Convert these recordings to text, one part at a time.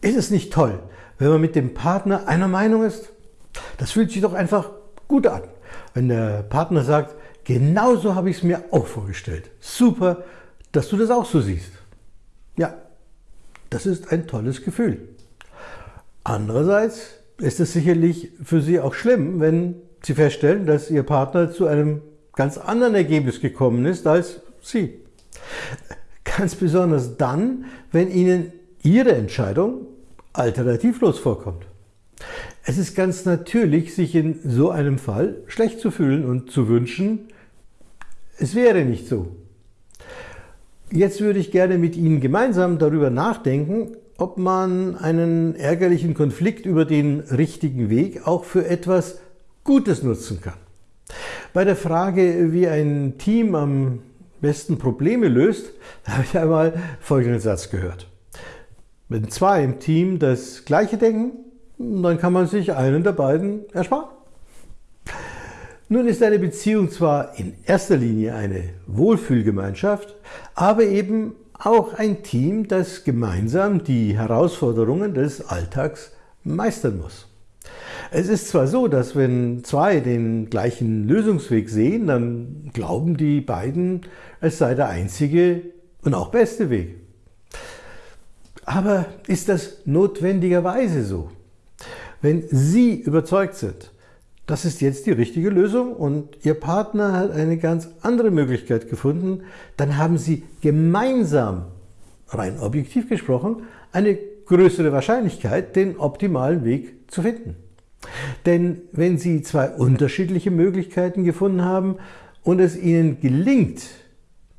Ist es nicht toll, wenn man mit dem Partner einer Meinung ist? Das fühlt sich doch einfach gut an, wenn der Partner sagt, genauso habe ich es mir auch vorgestellt. Super, dass du das auch so siehst. Ja, das ist ein tolles Gefühl. Andererseits ist es sicherlich für Sie auch schlimm, wenn Sie feststellen, dass Ihr Partner zu einem ganz anderen Ergebnis gekommen ist als Sie. Ganz besonders dann, wenn Ihnen Ihre Entscheidung alternativlos vorkommt. Es ist ganz natürlich, sich in so einem Fall schlecht zu fühlen und zu wünschen, es wäre nicht so. Jetzt würde ich gerne mit Ihnen gemeinsam darüber nachdenken, ob man einen ärgerlichen Konflikt über den richtigen Weg auch für etwas Gutes nutzen kann. Bei der Frage, wie ein Team am besten Probleme löst, habe ich einmal folgenden Satz gehört. Wenn zwei im Team das Gleiche denken, dann kann man sich einen der beiden ersparen. Nun ist eine Beziehung zwar in erster Linie eine Wohlfühlgemeinschaft, aber eben auch ein Team, das gemeinsam die Herausforderungen des Alltags meistern muss. Es ist zwar so, dass wenn zwei den gleichen Lösungsweg sehen, dann glauben die beiden, es sei der einzige und auch beste Weg. Aber ist das notwendigerweise so? Wenn Sie überzeugt sind, das ist jetzt die richtige Lösung und Ihr Partner hat eine ganz andere Möglichkeit gefunden, dann haben Sie gemeinsam, rein objektiv gesprochen, eine größere Wahrscheinlichkeit, den optimalen Weg zu finden. Denn wenn Sie zwei unterschiedliche Möglichkeiten gefunden haben und es Ihnen gelingt,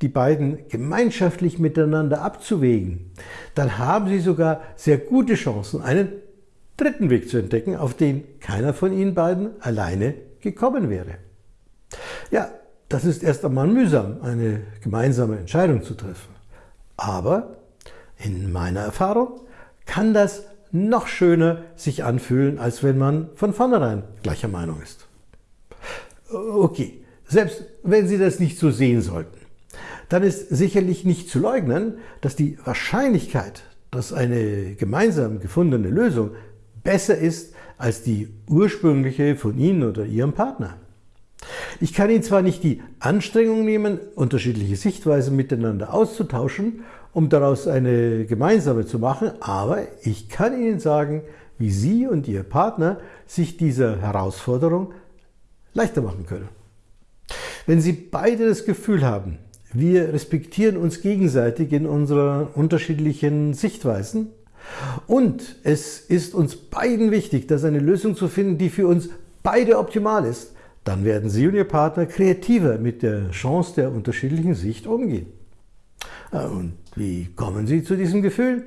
die beiden gemeinschaftlich miteinander abzuwägen, dann haben Sie sogar sehr gute Chancen, einen dritten Weg zu entdecken, auf den keiner von Ihnen beiden alleine gekommen wäre. Ja, das ist erst einmal mühsam, eine gemeinsame Entscheidung zu treffen. Aber in meiner Erfahrung kann das noch schöner sich anfühlen, als wenn man von vornherein gleicher Meinung ist. Okay, selbst wenn Sie das nicht so sehen sollten, dann ist sicherlich nicht zu leugnen, dass die Wahrscheinlichkeit, dass eine gemeinsam gefundene Lösung besser ist als die ursprüngliche von Ihnen oder Ihrem Partner. Ich kann Ihnen zwar nicht die Anstrengung nehmen, unterschiedliche Sichtweisen miteinander auszutauschen, um daraus eine gemeinsame zu machen, aber ich kann Ihnen sagen, wie Sie und Ihr Partner sich dieser Herausforderung leichter machen können. Wenn Sie beide das Gefühl haben, wir respektieren uns gegenseitig in unseren unterschiedlichen Sichtweisen. Und es ist uns beiden wichtig, dass eine Lösung zu finden, die für uns beide optimal ist. Dann werden Sie und Ihr Partner kreativer mit der Chance der unterschiedlichen Sicht umgehen. Äh, und wie kommen Sie zu diesem Gefühl?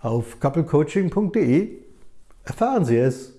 Auf couplecoaching.de erfahren Sie es.